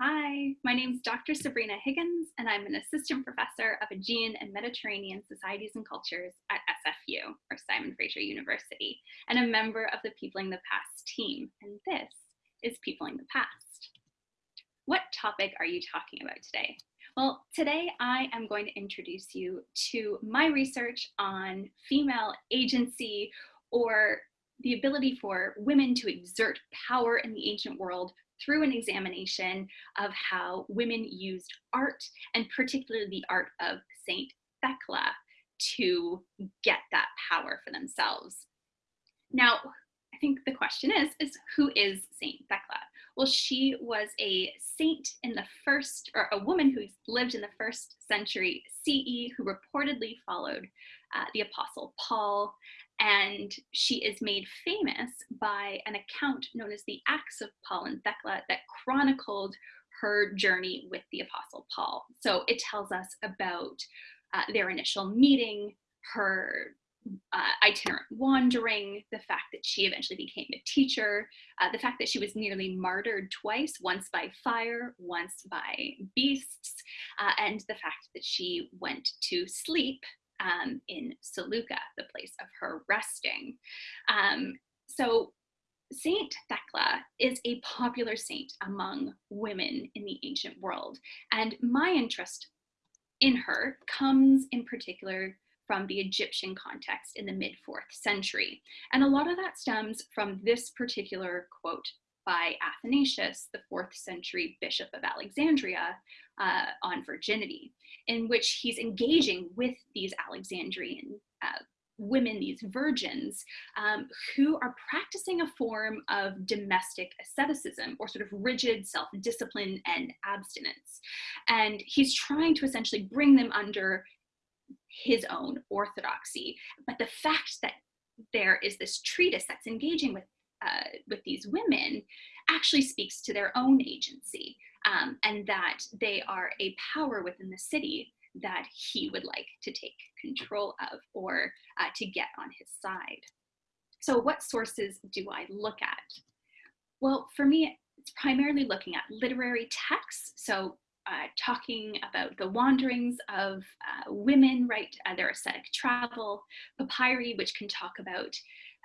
Hi, my name is Dr. Sabrina Higgins, and I'm an assistant professor of Aegean and Mediterranean Societies and Cultures at SFU, or Simon Fraser University, and a member of the Peopling the Past team. And this is Peopling the Past. What topic are you talking about today? Well, today I am going to introduce you to my research on female agency or the ability for women to exert power in the ancient world through an examination of how women used art and particularly the art of Saint Thecla to get that power for themselves. Now, I think the question is, is who is Saint Thecla? Well, she was a saint in the first, or a woman who lived in the first century CE who reportedly followed uh, the apostle Paul and she is made famous by an account known as the Acts of Paul and Thecla that chronicled her journey with the Apostle Paul. So it tells us about uh, their initial meeting, her uh, itinerant wandering, the fact that she eventually became a teacher, uh, the fact that she was nearly martyred twice, once by fire, once by beasts, uh, and the fact that she went to sleep um, in Seleucia, the place of her resting. Um, so Saint Thecla is a popular saint among women in the ancient world. And my interest in her comes in particular from the Egyptian context in the mid fourth century. And a lot of that stems from this particular quote by Athanasius, the fourth century bishop of Alexandria, uh, on virginity, in which he's engaging with these Alexandrian uh, women, these virgins, um, who are practicing a form of domestic asceticism or sort of rigid self discipline and abstinence. And he's trying to essentially bring them under his own orthodoxy. But the fact that there is this treatise that's engaging with uh, with these women actually speaks to their own agency um, and that they are a power within the city that he would like to take control of or uh, to get on his side. So what sources do I look at? Well, for me, it's primarily looking at literary texts. So uh, talking about the wanderings of uh, women, right, uh, their ascetic travel, papyri, which can talk about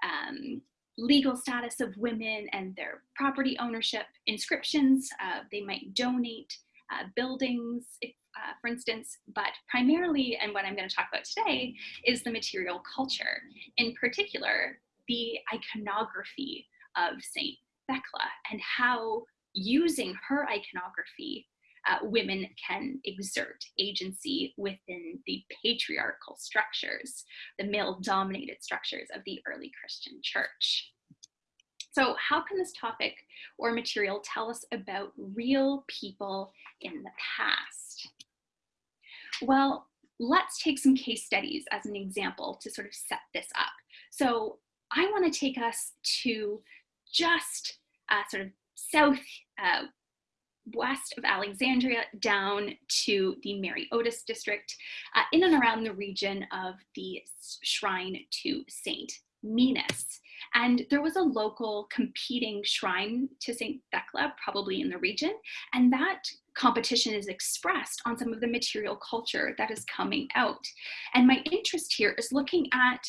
um, legal status of women and their property ownership, inscriptions, uh, they might donate uh, buildings, if, uh, for instance, but primarily, and what I'm going to talk about today, is the material culture. In particular, the iconography of Saint Thecla and how using her iconography uh, women can exert agency within the patriarchal structures, the male dominated structures of the early Christian church. So how can this topic or material tell us about real people in the past? Well, let's take some case studies as an example to sort of set this up. So I want to take us to just uh, sort of south uh, west of Alexandria down to the Mareotis district, uh, in and around the region of the shrine to Saint Menas. And there was a local competing shrine to St. Thecla, probably in the region, and that competition is expressed on some of the material culture that is coming out. And my interest here is looking at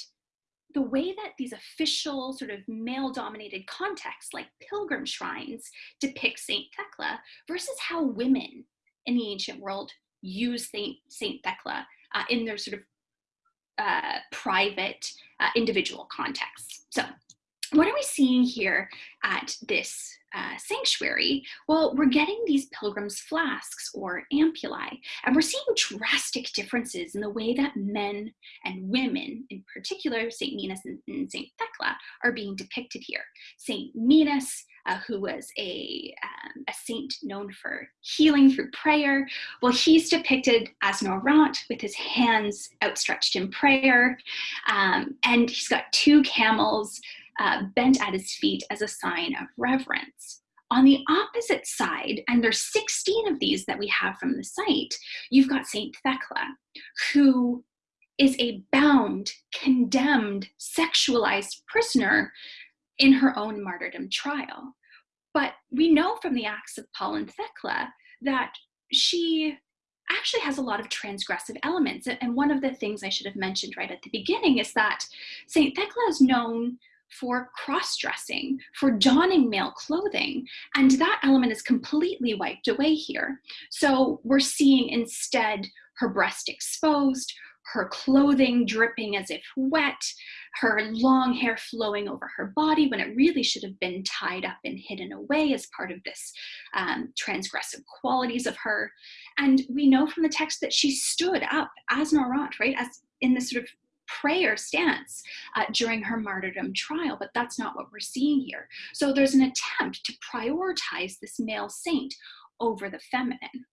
the way that these official sort of male dominated contexts like pilgrim shrines depict Saint Thecla versus how women in the ancient world use Saint, Saint Thecla uh, in their sort of uh, private uh, individual contexts. So what are we seeing here at this uh, sanctuary? Well, we're getting these pilgrims' flasks or ampullae, and we're seeing drastic differences in the way that men and women, in particular St. Menas and, and St. Thecla, are being depicted here. St. Menas, uh, who was a, um, a saint known for healing through prayer, well, he's depicted as an orant with his hands outstretched in prayer, um, and he's got two camels uh, bent at his feet as a sign of reverence. On the opposite side, and there's 16 of these that we have from the site, you've got Saint Thecla, who is a bound condemned, sexualized prisoner in her own martyrdom trial. But we know from the Acts of Paul and Thecla that she actually has a lot of transgressive elements. And one of the things I should have mentioned right at the beginning is that St. Thecla is known for cross dressing, for donning male clothing, and that element is completely wiped away here. So we're seeing instead her breast exposed, her clothing dripping as if wet, her long hair flowing over her body when it really should have been tied up and hidden away as part of this um, transgressive qualities of her. And we know from the text that she stood up as an orant, right, as in this sort of prayer stance uh, during her martyrdom trial, but that's not what we're seeing here. So there's an attempt to prioritize this male saint over the feminine.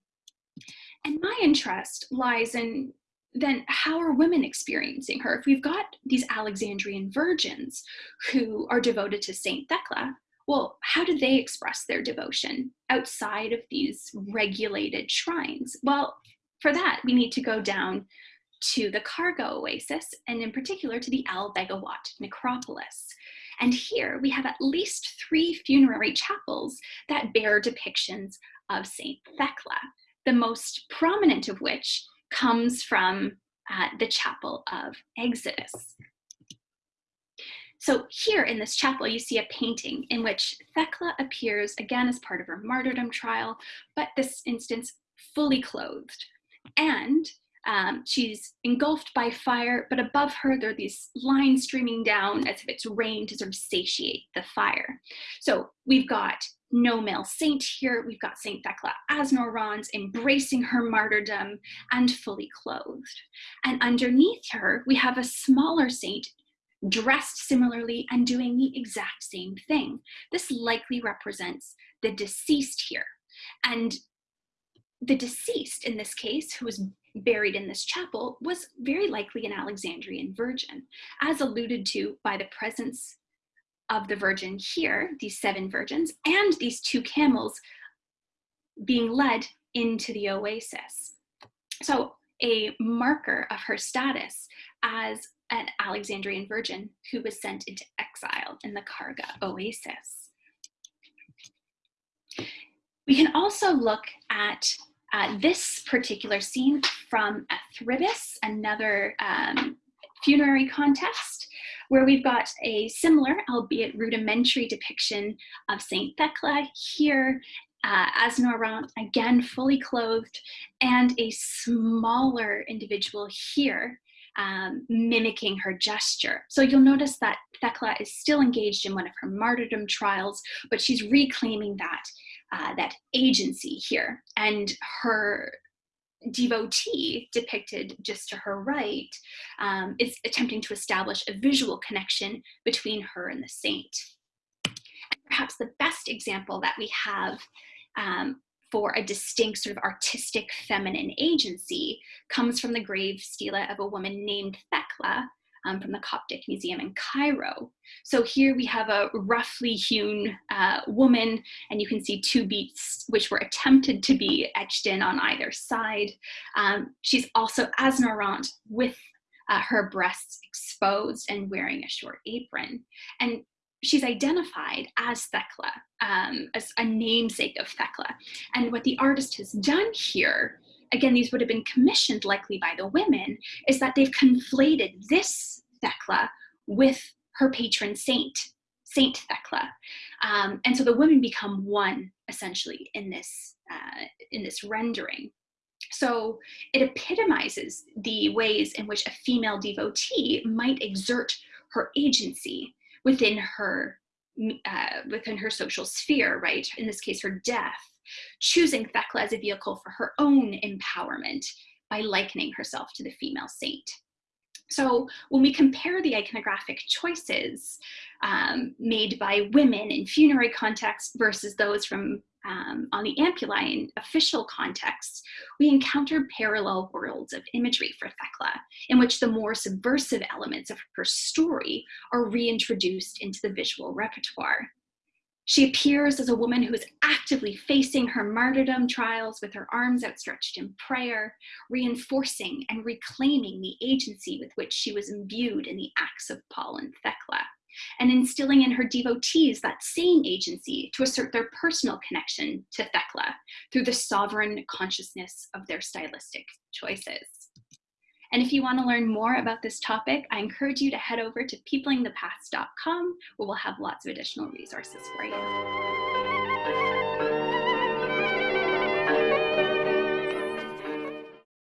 And my interest lies in then how are women experiencing her? If we've got these Alexandrian virgins who are devoted to Saint Thecla, well, how do they express their devotion outside of these regulated shrines? Well, for that, we need to go down to the Kharga Oasis, and in particular to the Al Bagawat necropolis. And here we have at least three funerary chapels that bear depictions of Saint Thecla, the most prominent of which comes from uh, the chapel of Exodus. So here in this chapel, you see a painting in which Thecla appears again as part of her martyrdom trial, but this instance fully clothed. And um, she's engulfed by fire, but above her there are these lines streaming down as if it's rain to sort of satiate the fire. So we've got no male saint here. We've got Saint Thecla as an orans embracing her martyrdom and fully clothed. And underneath her, we have a smaller saint dressed similarly and doing the exact same thing. This likely represents the deceased here. And the deceased in this case, who was buried in this chapel, was very likely an Alexandrian virgin, as alluded to by the presence of the virgin here, these seven virgins, and these two camels being led into the oasis. So a marker of her status as an Alexandrian virgin who was sent into exile in the Kharga oasis. We can also look at uh, this particular scene from Athribis, another um, funerary contest, where we've got a similar, albeit rudimentary depiction of Saint Thecla here uh, as an orant, again fully clothed, and a smaller individual here um, mimicking her gesture. So you'll notice that Thecla is still engaged in one of her martyrdom trials, but she's reclaiming that, uh, that agency here. And her devotee depicted just to her right um, is attempting to establish a visual connection between her and the saint. And perhaps the best example that we have um, for a distinct sort of artistic feminine agency comes from the grave stela of a woman named Thecla um, from the Coptic Museum in Cairo. So here we have a roughly hewn uh, woman, and you can see two beats which were attempted to be etched in on either side. Um, she's also as an orant with uh, her breasts exposed and wearing a short apron. And she's identified as Thecla, um, as a namesake of Thecla. And what the artist has done here again, these would have been commissioned likely by the women, is that they've conflated this Thecla with her patron saint, Saint Thecla. Um, and so the women become one essentially in this, uh, in this rendering. So it epitomizes the ways in which a female devotee might exert her agency within her uh, within her social sphere, right? In this case, her death choosing Thecla as a vehicle for her own empowerment by likening herself to the female saint. So when we compare the iconographic choices um, made by women in funerary contexts versus those from um, on the Ampuline official contexts, we encounter parallel worlds of imagery for Thecla, in which the more subversive elements of her story are reintroduced into the visual repertoire. She appears as a woman who is actively facing her martyrdom trials with her arms outstretched in prayer, reinforcing and reclaiming the agency with which she was imbued in the acts of Paul and Thecla, and instilling in her devotees that same agency to assert their personal connection to Thecla through the sovereign consciousness of their stylistic choices. And if you want to learn more about this topic, I encourage you to head over to peoplingthepast.com where we'll have lots of additional resources for you.